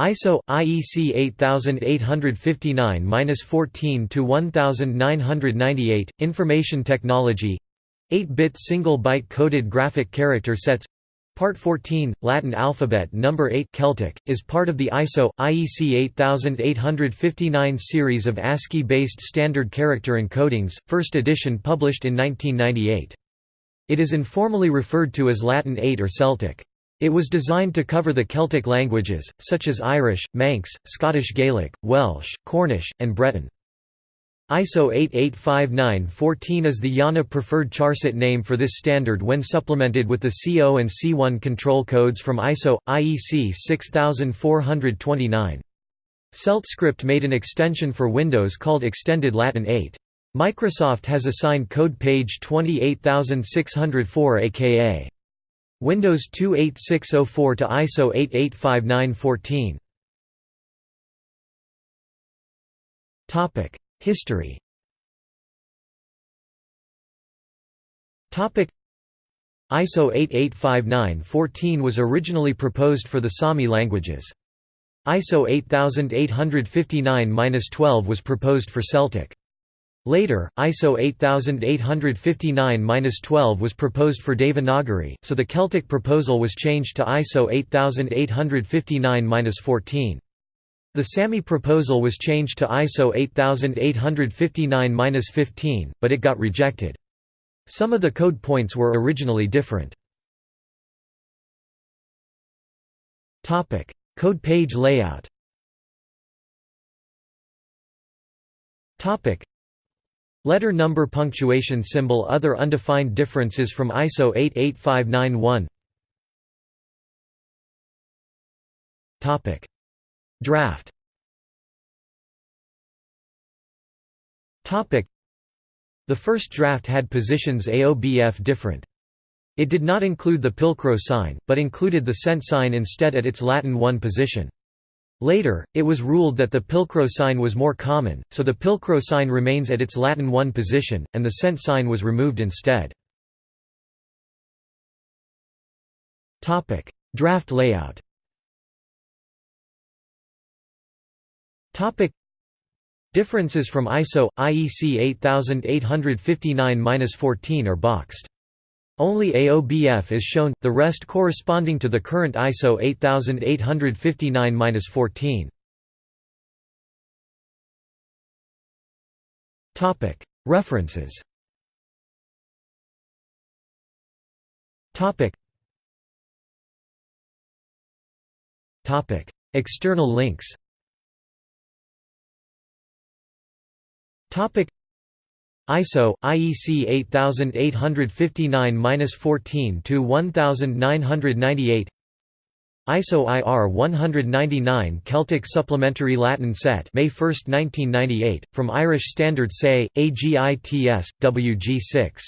ISO IEC 8859-14 to 1998 Information Technology 8-bit single byte coded graphic character sets Part 14 Latin alphabet number 8 Celtic is part of the ISO IEC 8859 series of ASCII based standard character encodings first edition published in 1998 It is informally referred to as Latin 8 or Celtic it was designed to cover the Celtic languages, such as Irish, Manx, Scottish Gaelic, Welsh, Cornish, and Breton. ISO 8859-14 is the IANA preferred charset name for this standard when supplemented with the CO and C1 control codes from ISO, IEC 6429. CeltScript made an extension for Windows called Extended Latin 8. Microsoft has assigned code page 28604 aka Windows 28604 to ISO 8859-14. Topic: History. Topic: ISO 8859-14 was originally proposed for the Sami languages. ISO 8859-12 was proposed for Celtic. Later, ISO 8859-12 was proposed for Devanagari, so the Celtic proposal was changed to ISO 8859-14. The Sami proposal was changed to ISO 8859-15, but it got rejected. Some of the code points were originally different. Code page layout Letter number punctuation symbol Other undefined differences from ISO 88591 Draft The first draft had positions AOBF different. It did not include the Pilcrow sign, but included the cent sign instead at its Latin 1 position. Later, it was ruled that the Pilcrow sign was more common, so the Pilcrow sign remains at its Latin 1 position, and the cent sign was removed instead. Draft layout Differences from ISO IEC 8859-14 are boxed. Only AOBF is shown, the rest corresponding to the current ISO 8859-14. References. External links ISO IEC 8859-14 to 1998 ISO IR 199 Celtic Supplementary Latin Set May 1, 1998 from Irish Standard Say AGITS WG6